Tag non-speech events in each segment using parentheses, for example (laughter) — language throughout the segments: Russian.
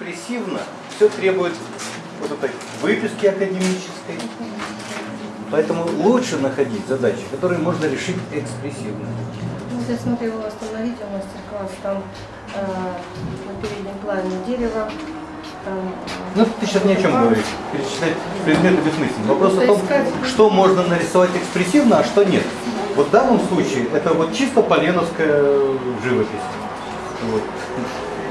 экспрессивно, все требует вот этой выписки академической. Поэтому лучше находить задачи, которые можно решить экспрессивно. Вот я смотрела у вас там на видео мастер-класс, там э, на переднем плане дерево, там Ну, ты сейчас ни о чем говоришь. Перечислять предметы бессмысленно. Вопрос о То том, что можно нарисовать экспрессивно, а что нет. Вот в данном случае это вот чисто поленовская живопись. Вот.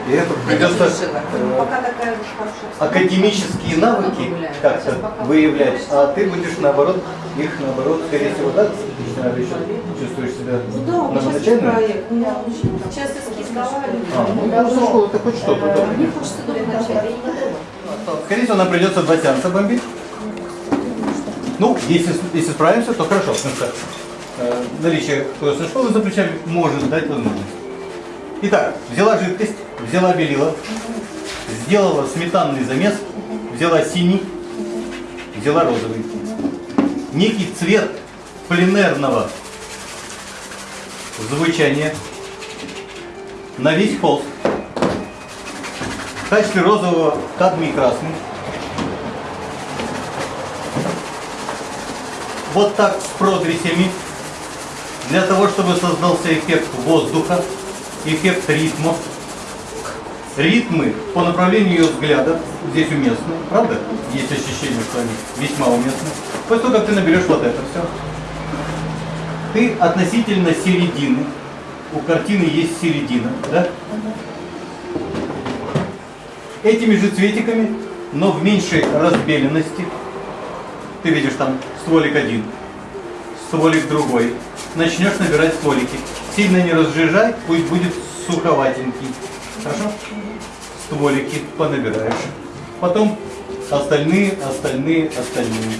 И это придется э, Пока такая же хорошая. академические навыки как-то выявлять, а ты будешь наоборот, их наоборот, скорее всего, да, начинаешь еще чувствуешь себя Да, новоначально? проект. У меня сейчас эскиз давали. А, ну я за школу, это хоть что-то. да. Мне хочется начать. Скорее всего, нам придется два сеанса бомбить. Ну, если, если справимся, то хорошо. Потому что э, наличие художественной школы за плечами может дать возможность. Итак, взяла жидкость, взяла белила, сделала сметанный замес, взяла синий, взяла розовый. Некий цвет пленерного звучания на весь холст. В качестве розового кадмий красный. Вот так с продресями. Для того, чтобы создался эффект воздуха, эффект ритма. Ритмы по направлению ее взгляда здесь уместны, правда? Есть ощущение, что они весьма уместны. После того, как ты наберешь вот это все, ты относительно середины, у картины есть середина, да? Этими же цветиками, но в меньшей разбеленности, ты видишь там стволик один, стволик другой, начнешь набирать стволики. Сильно не разжижай, пусть будет суховатенький. Хорошо? Стволики понабираешь. Потом остальные, остальные, остальные.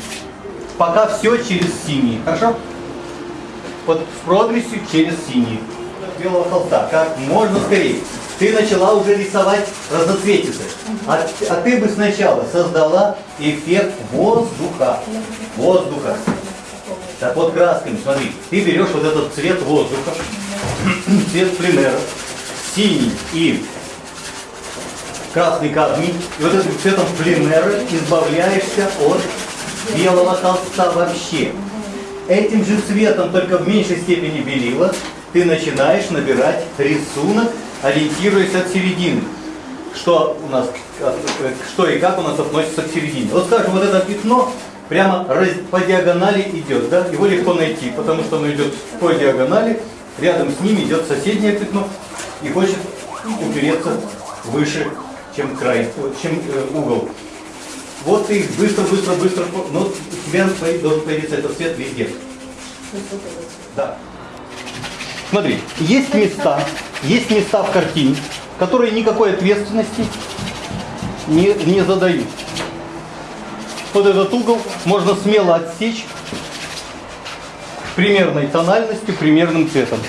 Пока все через синий. Хорошо? Вот продресью через синий. Белого холста. Как можно скорее. Ты начала уже рисовать разноцветицы. А, а ты бы сначала создала эффект воздуха. Воздуха. Так вот красками, смотри, ты берешь вот этот цвет воздуха, (clears throat) цвет пленера, синий и красный кадмий, и вот этим цветом пленера избавляешься от белого холста вообще. Этим же цветом, только в меньшей степени белила, ты начинаешь набирать рисунок, ориентируясь от середины. Что у нас, э, что и как у нас относится к середине. Вот скажем, вот это пятно прямо по диагонали идет, да? Его легко найти, потому что оно идет по диагонали, рядом с ним идет соседнее пятно и хочет упереться выше, чем край, чем э, угол. Вот ты быстро, быстро, быстро, но у тебя должен появиться этот цвет везде. Да. Смотри, есть места, есть места в картине, которые никакой ответственности не, не задают. Вот этот угол можно смело отсечь примерной тональностью, примерным цветом.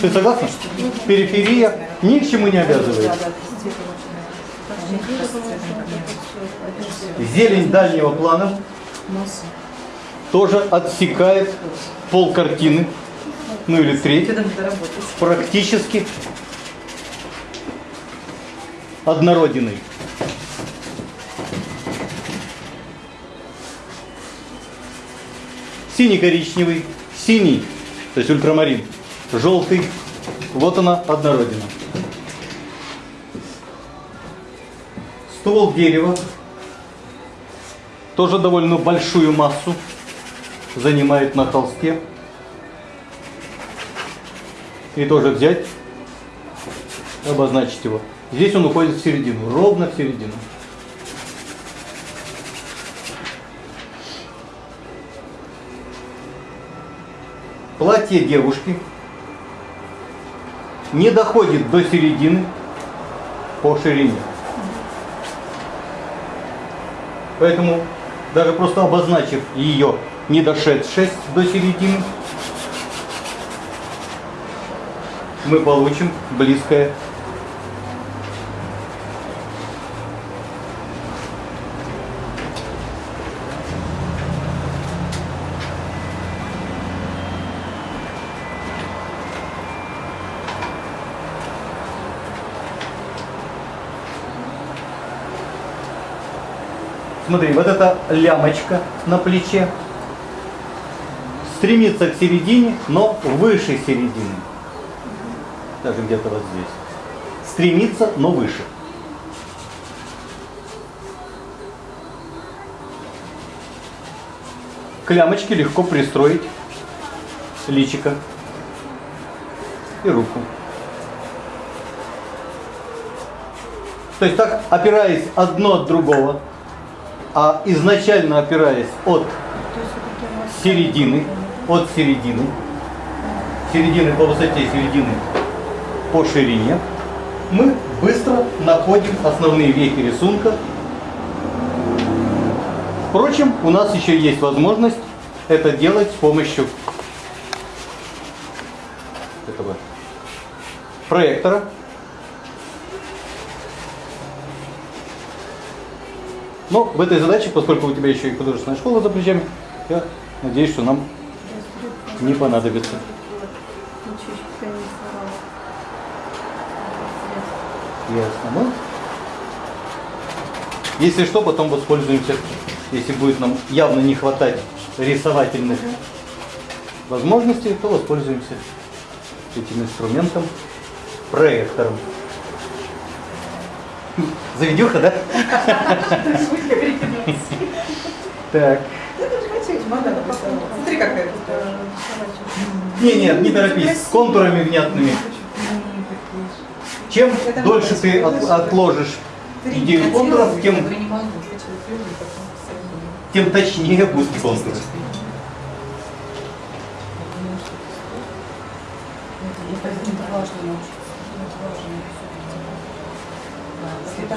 Ты согласна? Периферия ни к чему не обязывает. Зелень дальнего плана тоже отсекает пол картины, ну или треть, практически однородиной. Синий-коричневый, синий, то есть ультрамарин, желтый, вот она однородина. Ствол дерева тоже довольно большую массу занимает на холсте. И тоже взять, обозначить его. Здесь он уходит в середину, ровно в середину. Платье девушки не доходит до середины по ширине. Поэтому даже просто обозначив ее не дошедшесть до середины, мы получим близкое смотри, вот эта лямочка на плече стремится к середине, но выше середины. Даже где-то вот здесь. Стремится, но выше. К лямочке легко пристроить личико и руку. То есть так, опираясь одно от другого, а изначально опираясь от середины, от середины, середины по высоте, середины по ширине, мы быстро находим основные вехи рисунка. Впрочем, у нас еще есть возможность это делать с помощью этого проектора. Но в этой задаче, поскольку у тебя еще и художественная школа за плечами, я надеюсь, что нам не понадобится. Ясно. Ну, если что, потом воспользуемся, если будет нам явно не хватать рисовательных возможностей, то воспользуемся этим инструментом, проектором. Заведеха, да? Так. Смотри, какая Не, нет, не торопись, с контурами внятными. Чем дольше ты от- отложишь идею контуров, тем, тем точнее будут контуры.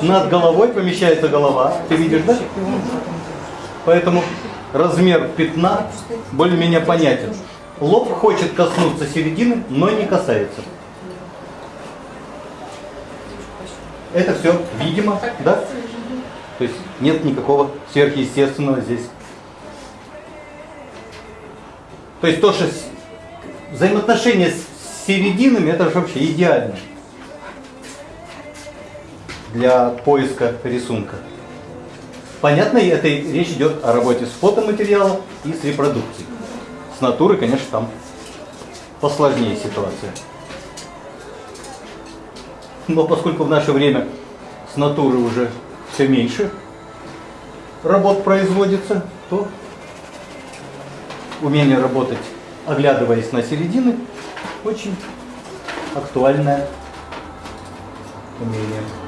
Над головой помещается голова, ты видишь, да? Поэтому размер пятна более-менее понятен. Лоб хочет коснуться середины, но не касается. Это все видимо, да? То есть нет никакого сверхъестественного здесь. То есть то, что взаимоотношения с серединами, это же вообще идеально для поиска рисунка. Понятно, это речь идет о работе с фотоматериалом и с репродукцией. С натуры, конечно, там посложнее ситуация. Но поскольку в наше время с натуры уже все меньше работ производится, то умение работать, оглядываясь на середины, очень актуальное умение.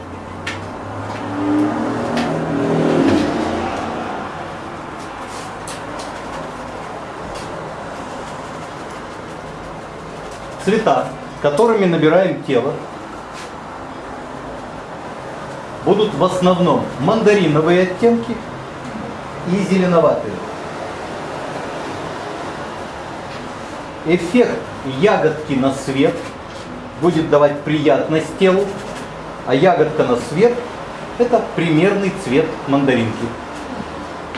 Цвета, которыми набираем тело, будут в основном мандариновые оттенки и зеленоватые. Эффект ягодки на свет будет давать приятность телу, а ягодка на свет – это примерный цвет мандаринки.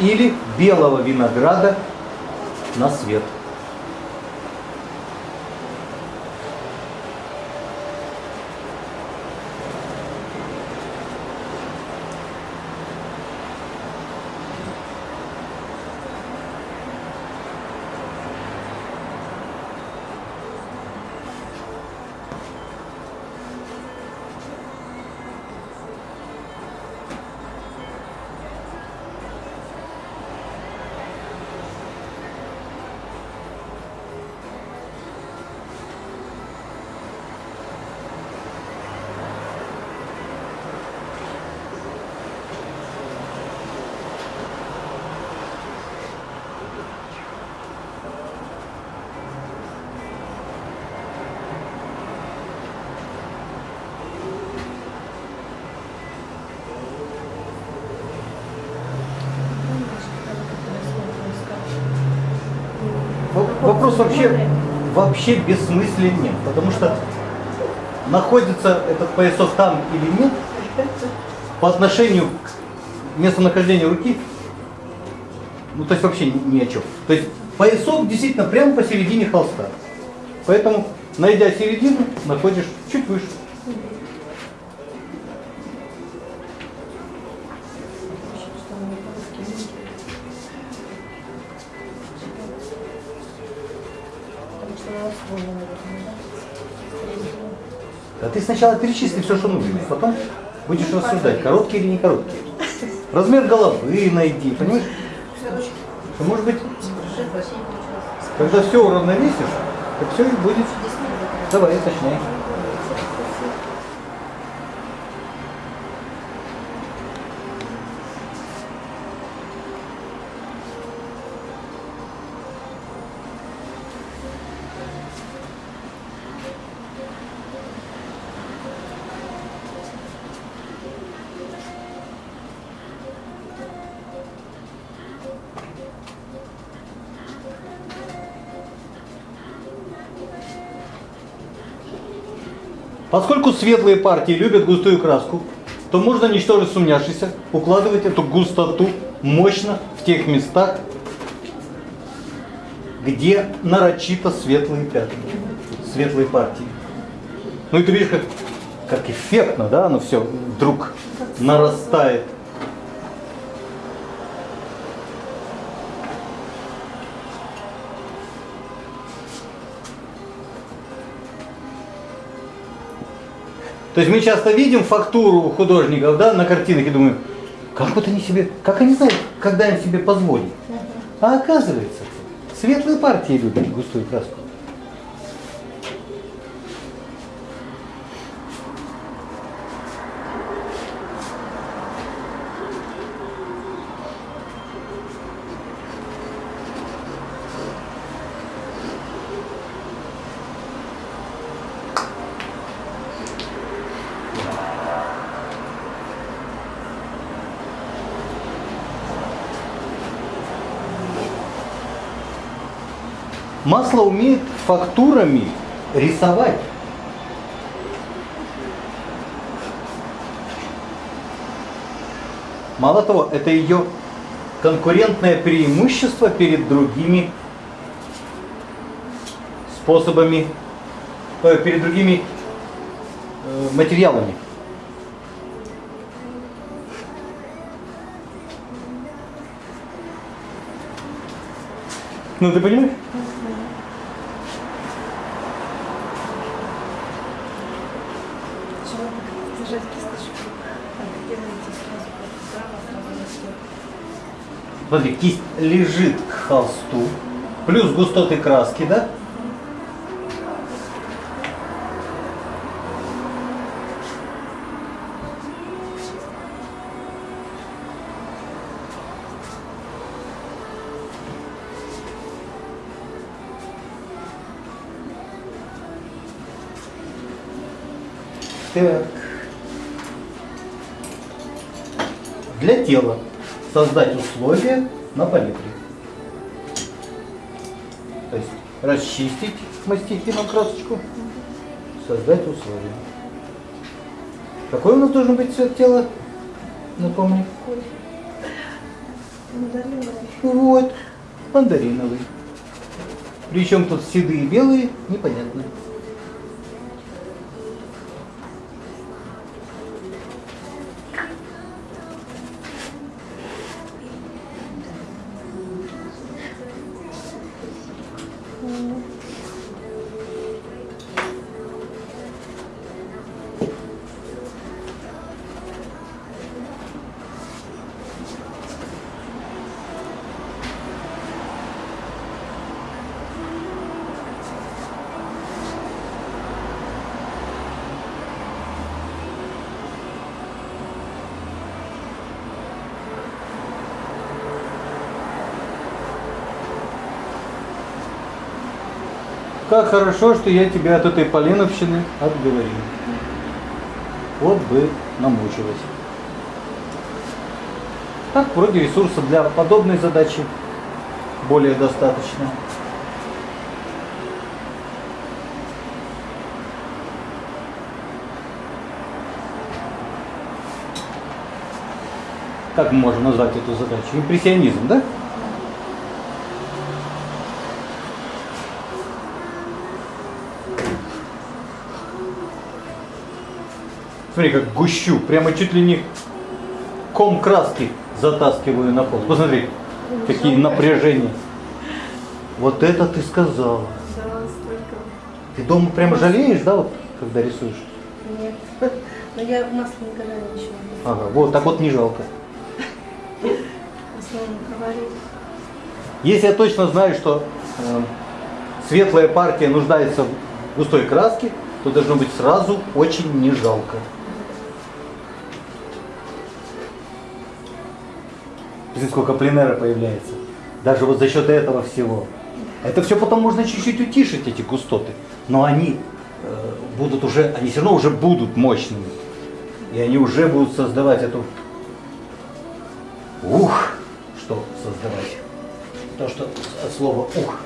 Или белого винограда на свет. Вообще, вообще бессмысленен, потому что находится этот поясок там или нет, по отношению к местонахождению руки, ну то есть вообще ни о чем. То есть поясок действительно прямо посередине холста. Поэтому, найдя середину, находишь Более, наверное, да? А ты сначала перечисли все, что нужно, потом будешь рассуждать, короткие или не короткие. Размер головы найди, понимаешь? Что, может быть, когда все уравновесишь, то все и будет. Давай, уточняй. Поскольку светлые партии любят густую краску, то можно, ничтоже сумняшися, укладывать эту густоту мощно в тех местах, где нарочито светлые пятна, светлые партии. Ну и ты видишь, как, как эффектно, да, оно все вдруг нарастает. То есть мы часто видим фактуру художников да, на картинах и думаем, как вот они себе, как они знают, когда им себе позволить. А оказывается, светлые партии любят густую краску. Масло умеет фактурами рисовать. Мало того, это ее конкурентное преимущество перед другими способами, э, перед другими э, материалами. Ну ты понимаешь? Сначала держать кисточку, так, делаете сразу вправо, сразу на Смотри, кисть лежит к холсту, плюс густоты краски, да? Так. Для тела создать условия на палитре. То есть расчистить мастихином красочку, создать условия. Какой у нас должен быть цвет тела? Напомни. Мандариновый. Вот, мандариновый. Причем тут седые и белые, непонятно. Как хорошо, что я тебя от этой Полиновщины отговорил. Вот бы намучилась. Так, вроде ресурса для подобной задачи более достаточно. Как можем назвать эту задачу? Импрессионизм, да? Смотри, как гущу, прямо чуть ли не ком краски затаскиваю на пол. Посмотри, какие напряжения. Вот это ты сказала. Да, столько Ты дома прямо жалеешь, да, вот, когда рисуешь? Нет. Но я масло никогда не ничего не Ага, вот, так вот не жалко. Если я точно знаю, что э, светлая партия нуждается в густой краске, то должно быть сразу очень не жалко. Смотри, сколько пленера появляется. Даже вот за счет этого всего. Это все потом можно чуть-чуть утишить, эти густоты. Но они э, будут уже, они все равно уже будут мощными. И они уже будут создавать эту... Ух! Что создавать? То, что от слова ух.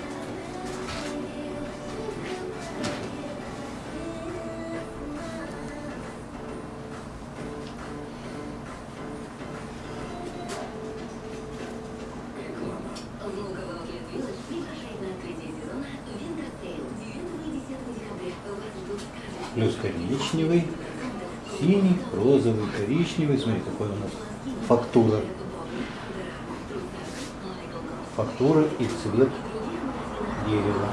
Коричневый, синий, розовый, коричневый. Смотри, какой у нас фактура. Фактура и цвет дерева.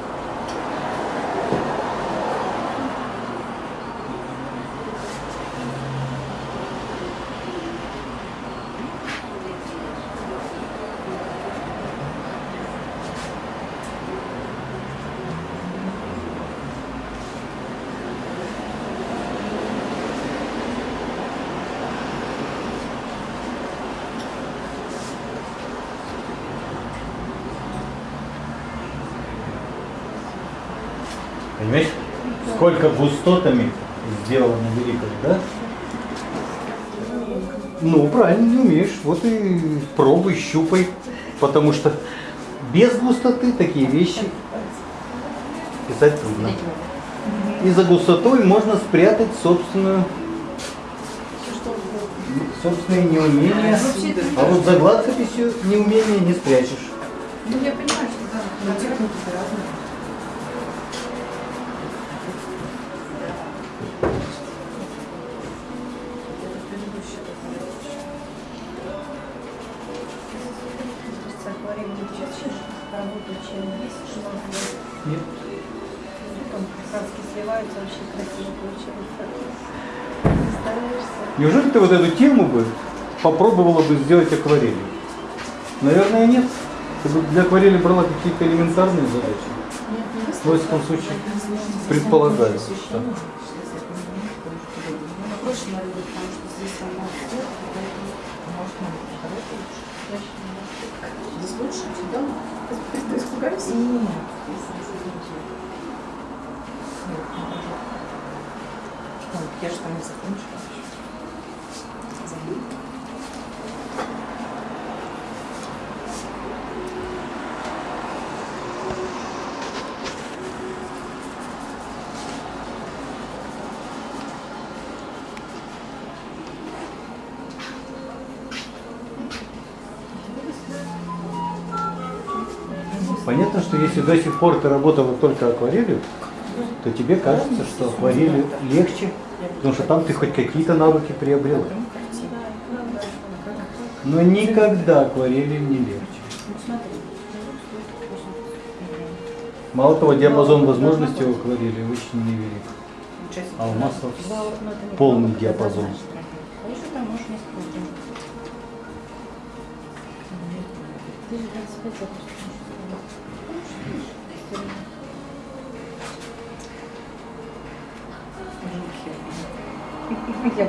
Понимаешь, сколько густотами сделано великого, да? Ну, правильно, не умеешь. Вот и пробуй, щупай. Потому что без густоты такие вещи писать трудно. И за густотой можно спрятать собственную собственные неумения. А вот за гладкописью неумения не спрячешь. Ну, я понимаю, что да, техники разные. Ты вот эту тему бы попробовала бы сделать акварелью? Наверное, нет. Ты бы для акварели брала какие-то элементарные задачи. В этом случае предполагаю? Нет. Я же там не закончила понятно, что если до сих пор ты работала только акварелью, то тебе кажется, что акварелью легче, потому что там ты хоть какие-то навыки приобрела. Но никогда акварелью не легче. Мало того, диапазон возможностей у акварели очень невелик. А у маслов полный диапазон. Конечно, там Я.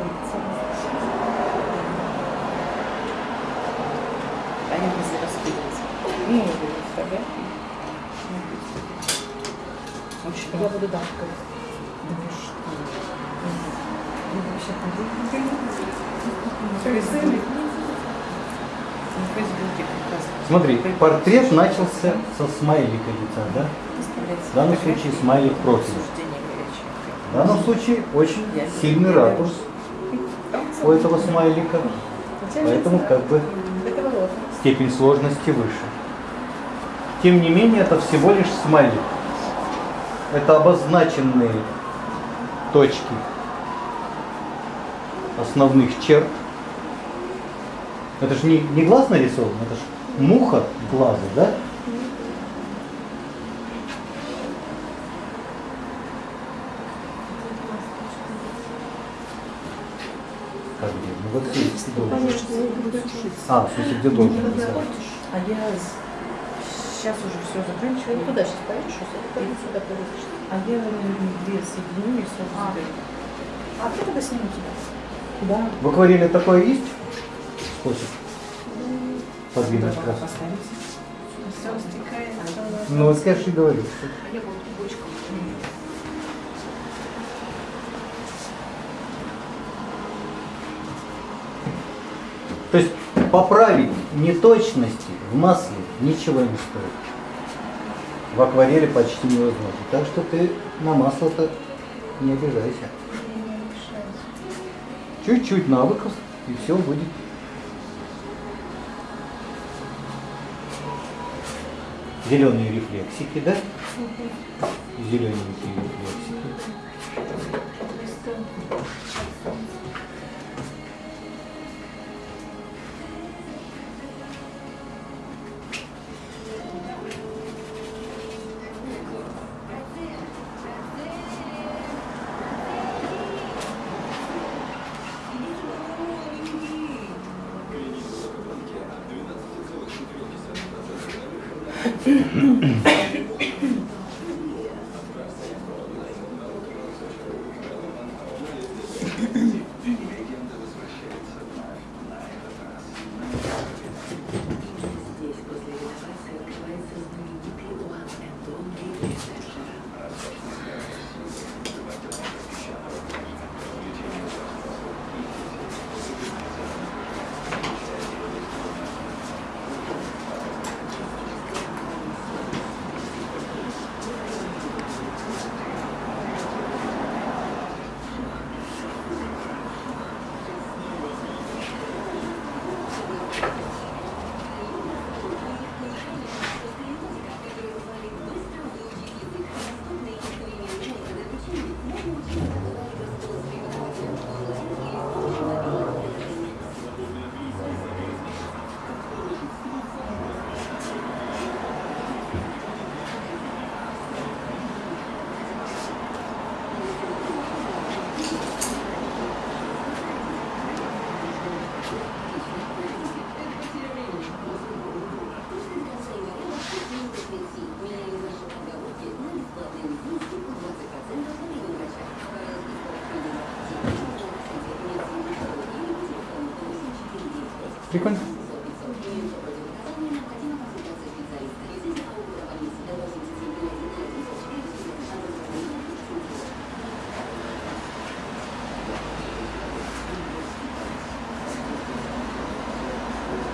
Они быстро распыливаются. Ну, не буду фотографии. Очень Я буду давкой. Что? Вообще, Фейсбуке Смотри, портрет начался со смайлика лица, да? В данном случае смайлик профиля. В данном случае очень сильный ракурс у этого смайлика, поэтому как бы степень сложности выше. Тем не менее, это всего лишь смайлик. Это обозначенные точки основных черт. Это же не, не глаз нарисован, это же муха глаза, да? Должен. Конечно, не буду. А, в смысле, где должен? А я сейчас уже все заканчиваю. Ну, куда сейчас поедешь? Или сюда поедешь? А я две соединю и сразу А. А кто тогда сниму тебя? Да. В акварели такое есть? Способ подвинуть краску. Все. Ну, вот я же и говорю. А я буду бочком. То есть поправить неточности в масле ничего не стоит. В акварели почти невозможно. Так что ты на масло-то не обижайся. Чуть-чуть навыков, и все будет. Зеленые рефлексики, да? Зелененькие рефлексики.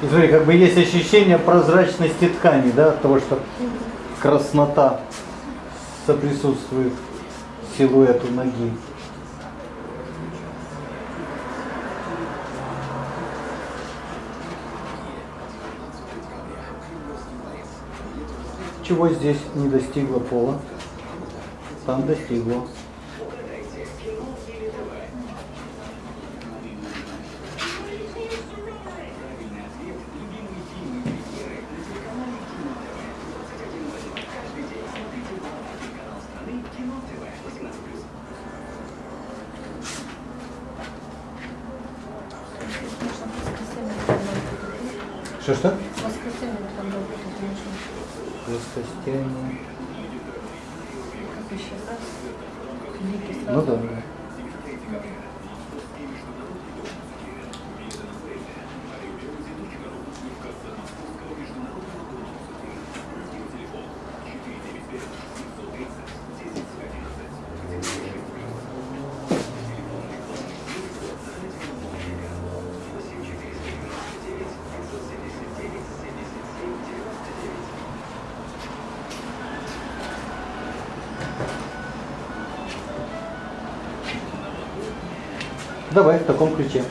И смотри, как бы есть ощущение прозрачности ткани, да, от того, что краснота соприсутствует силуэту ноги. Чего здесь не достигло пола? Там достигло. Что-что? Воскресенье там был будет ничего. Плоскостяне. Как еще раз? Лики Ну да. Давай в таком ключе.